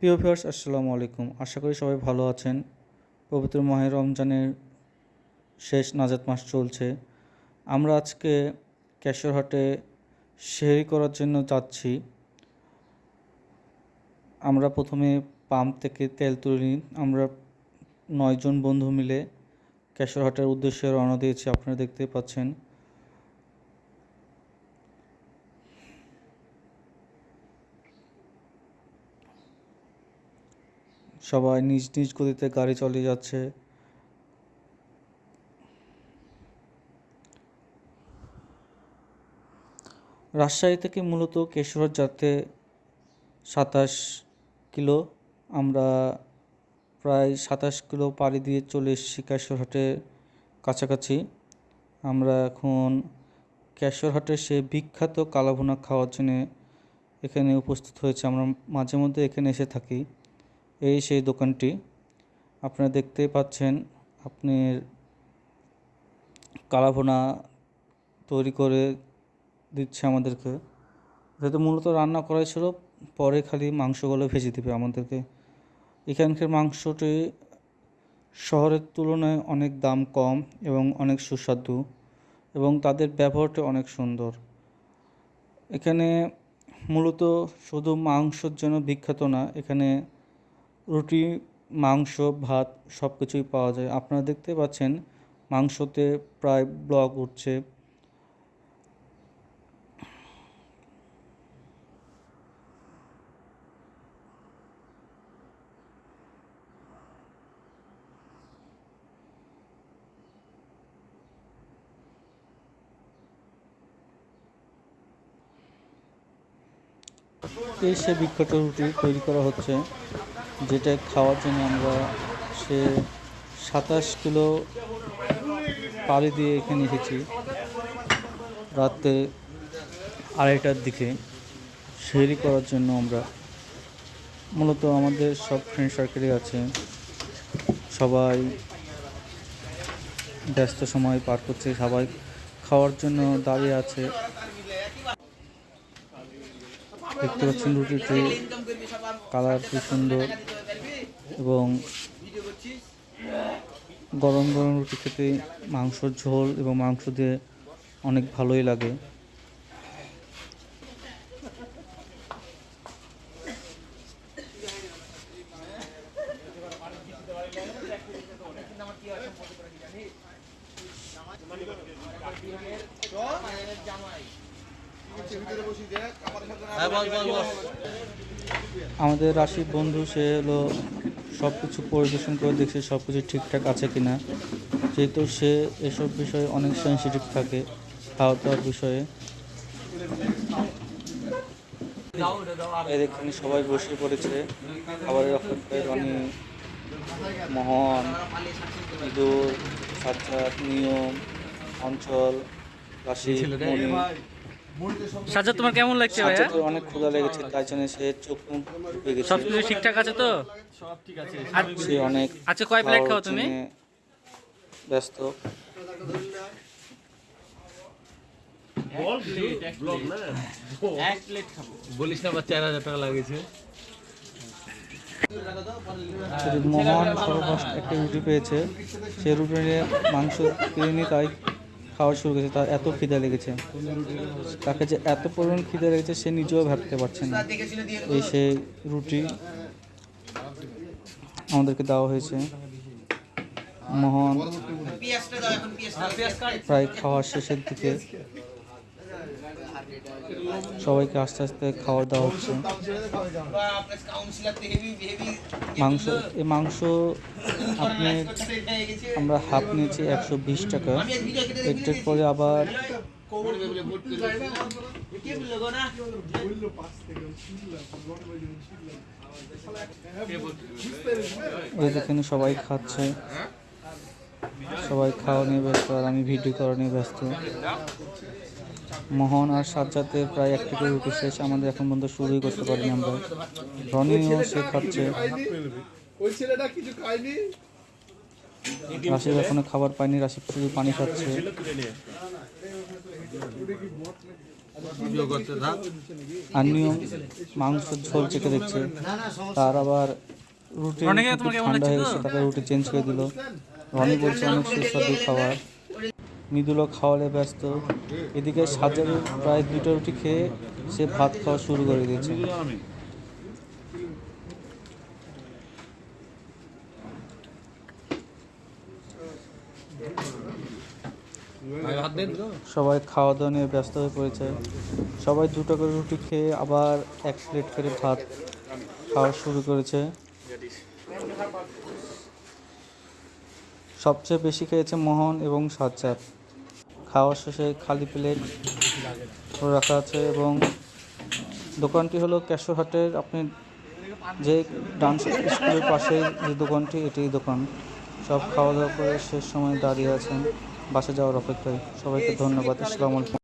প্রিয় ভিউয়ার্স, আসসালামু আলাইকুম। আশা করি সবাই ভালো আছেন। পবিত্র মাহের রমজানের শেষ নাজাত মাস চলছে। আমরা আজকে কেশরহাটে শেরি করার জন্য যাচ্ছি। আমরা প্রথমে পাম্প থেকে তেল তুলে নিই। আমরা নয়জন বন্ধু মিলে কেশরহাটের উদ্দেশ্যে রওনা দিয়েছি, আপনারা দেখতে পাচ্ছেন। সবাই নিজ নিজ গতিতে গাড়ি চালিয়ে যাচ্ছে। রাজশাহী থেকে মূলত কেশরহাট যাতে সাতাশ কিলো। আমরা প্রায় সাতাশ কিলো পাড়ি দিয়ে চলে এসেছি কেশরহাটের কাছাকাছি। আমরা এখন কেশরহাটের সে বিখ্যাত কালাভুনা খাওয়ার জন্য এখানে উপস্থিত হয়েছে। আমরা মাঝে মধ্যে এখানে এসে থাকি। এই সেই দোকানটি। আপনারা দেখতেই পাচ্ছেন আপনি কালাভোনা তৈরি করে দিচ্ছে আমাদেরকে। যেহেতু মূলত রান্না করাই ছিল, পরে খালি মাংসগুলো ভেজে দেবে আমাদেরকে। এখানকার মাংসটি শহরের তুলনায় অনেক দাম কম এবং অনেক সুস্বাদু এবং তাদের ব্যবহারটা অনেক সুন্দর। এখানে মূলত শুধু মাংসর জন্য বিখ্যাত না, এখানে রুটি, মাংস, ভাত সব কিছুই পাওয়া যায়। আপনারা দেখতে পাচ্ছেন মাংসতে প্রায় ব্লক উঠছে। এই সে বিখ্যাত রুটি তৈরি করা হচ্ছে। যেটা খাওয়ার জন্য আমরা সে সাতাশ কিলো পাড়ি দিয়ে এখানে এসেছি রাতে আড়াইটার দিকে। সেরি করার জন্য আমরা মূলত আমাদের সব ফ্রেন্ড সার্কেলই আছে। সবাই ব্যস্ত সময় পার করছে, সবাই খাওয়ার জন্য দাঁড়িয়ে আছে। দেখতে পাচ্ছেন রুটিটি কালার খুব সুন্দর এবং গরম গরম রুটি খেতে মাংসর ঝোল এবং মাংস দিয়ে অনেক ভালোই লাগে। আমাদের রাশিদ বন্ধু, সে হলো সব কিছু পরিদর্শন করে দেখছে সব কিছু ঠিকঠাক আছে কি না যেহেতু সে এসব বিষয়ে অনেক সেন্সিটিভ থাকে খাওয়া দাওয়ার বিষয়ে এখানে সবাই বসে পড়েছে। খাবারের অপেক্ষায় রনি, মোহন, ইঁদুর, সাজ্জাদ, নিয়ম, অঞ্চল, রাশি সাজ্জাদ তোমার কেমন লাগছে ভাইয়া? অনেক ক্ষুধা লেগেছে তাই জন্য সে চোখ মুখ ঢুকে গেছে। সব কিছু ঠিকঠাক আছে তো? আর সে অনেক আচ্ছা কয় প্লেট খাও তুমি? ব্যস্ত। বলিস না বা চার হাজার টাকা লাগেছে। মহান সর্বফার্স্ট একটা রুটি পেয়েছে। সে রুটি নিয়ে মাংস কিনে নিয়ে তাই খাওয়া শুরু করেছে তার এত খিদে লেগেছে। তাকে যে এত পরিমাণ খিদে লেগেছে সে নিজেও ভাবতে পারছে না। এই সে রুটি আমাদেরকে দেওয়া হয়েছে। মহান প্রায় খাওয়ার শেষের দিকে। সবাইকে আস্তে আস্তে খাওয়া দাওয়া হচ্ছে। মাংস, এই মাংস আপনি, আমরা হাফ নিয়েছি একশো বিশ টাকা। একটু পরে আবার এই দেখেন সবাই খাচ্ছে। সবাই খাওয়া নিয়ে ব্যস্ত আর আমি ভিডিও করা নিয়ে ব্যস্ত। মোহন আর সাজ্জাদের প্রায় এক থেকে রুটি শেষ আমাদের এখন পর্যন্ত শুরুই করতে পারিনি আমরা। রনিও সে খাচ্ছে। ওই ছেলেটা কিছু খায়নি? রাশিদ এখনও খাবার পায়নি রাশিদ শুধু পানি খাচ্ছে। নিয়ম মাংস ঝোল চেখে দেখছে। তার আবার রুটি ঠান্ডা হয়ে? গেছে তাকে রুটি চেঞ্জ করে দিল। রনি বলছে অনেক সুস্বাদু খাবার। মৃদুলও খাওয়ালে ব্যস্ত। এদিকে সাজারের প্রায় দুটো রুটি খেয়ে সে ভাত খাওয়া শুরু করে দিয়েছে। সবাই খাওয়া দাওয়া নিয়ে ব্যস্ত হয়ে পড়েছে। সবাই দুটো করে রুটি খেয়ে আবার এক প্লেট করে ভাত খাওয়া শুরু করেছে। সবচেয়ে বেশি খেয়েছে মোহন এবং সাজ্জাদ। খাওয়া শেষে খালি প্লেট রাখা আছে এবং দোকানটি হলো ক্যাশোরহাটের আপনি যে ডান্স স্কুলের পাশে যে দোকানটি এটি দোকান। সব খাওয়া দাওয়া করে শেষ সময় দাঁড়িয়ে আছেন। বাসে যাওয়ার অপেক্ষায়। সবাইকে ধন্যবাদ। আলাইকুম।